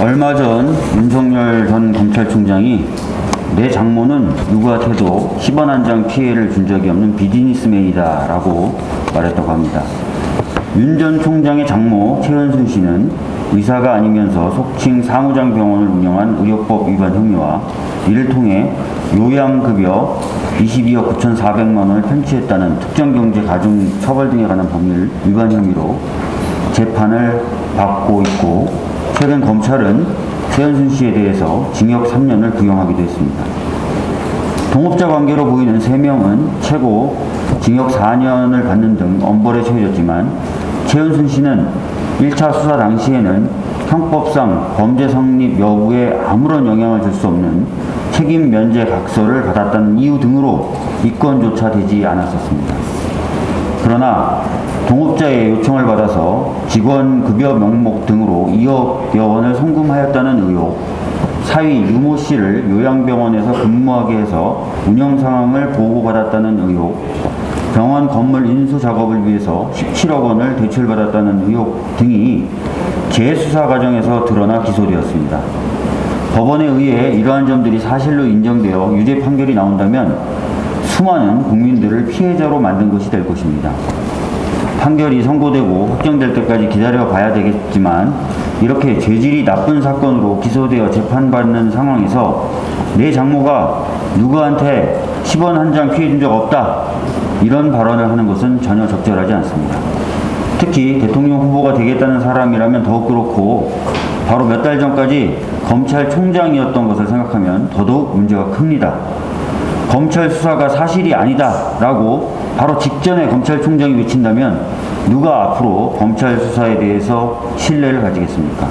얼마 전 윤석열 전 검찰총장이 내 장모는 누구한테도 10원 한 장 피해를 준 적이 없는 비즈니스맨이다 라고 말했다고 합니다. 윤 전 총장의 장모 최현순 씨는 의사가 아니면서 속칭 사무장 병원을 운영한 의료법 위반 혐의와 이를 통해 요양급여 22억 9,400만 원을 편취했다는 특정경제 가중 처벌 등에 관한 법률 위반 혐의로 재판을 받고 있고 최근 검찰은 최현순 씨에 대해서 징역 3년을 구형하기도 했습니다. 동업자 관계로 보이는 3명은 최고 징역 4년을 받는 등 엄벌에 처해졌지만 최은순 씨는 1차 수사 당시에는 형법상 범죄 성립 여부에 아무런 영향을 줄 수 없는 책임 면제 각서를 받았다는 이유 등으로 입건조차 되지 않았었습니다. 그러나 동업자의 요청을 받아서 직원 급여 명목 등으로 2억여 원을 송금하였다는 의혹, 사위 유모 씨를 요양병원에서 근무하게 해서 운영 상황을 보고받았다는 의혹, 병원 건물 인수 작업을 위해서 17억 원을 대출받았다는 의혹 등이 재수사 과정에서 드러나 기소되었습니다. 법원에 의해 이러한 점들이 사실로 인정되어 유죄 판결이 나온다면 수많은 국민들을 피해자로 만든 것이 될 것입니다. 판결이 선고되고 확정될 때까지 기다려 봐야 되겠지만 이렇게 죄질이 나쁜 사건으로 기소되어 재판받는 상황에서 내 장모가 누구한테 10원 한 장 피해 준 적 없다 이런 발언을 하는 것은 전혀 적절하지 않습니다. 특히 대통령 후보가 되겠다는 사람이라면 더욱 그렇고 바로 몇 달 전까지 검찰총장이었던 것을 생각하면 더더욱 문제가 큽니다. 검찰 수사가 사실이 아니다라고 바로 직전에 검찰총장이 외친다면 누가 앞으로 검찰 수사에 대해서 신뢰를 가지겠습니까?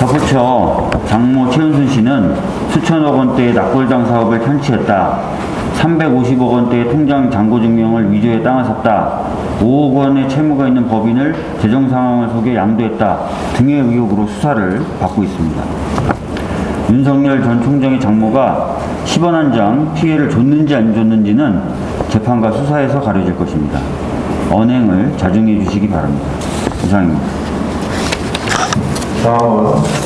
덧붙여 장모 최은순 씨는 수천억 원대의 납골당 사업을 편취했다. 350억 원대의 통장 잔고 증명을 위조해 땅을 샀다. 5억 원의 채무가 있는 법인을 재정 상황을 속여 양도했다. 등의 의혹으로 수사를 받고 있습니다. 윤석열 전 총장의 장모가 10원 한 장 피해를 줬는지 안 줬는지는 재판과 수사에서 가려질 것입니다. 언행을 자중해 주시기 바랍니다. 이상입니다. 다음은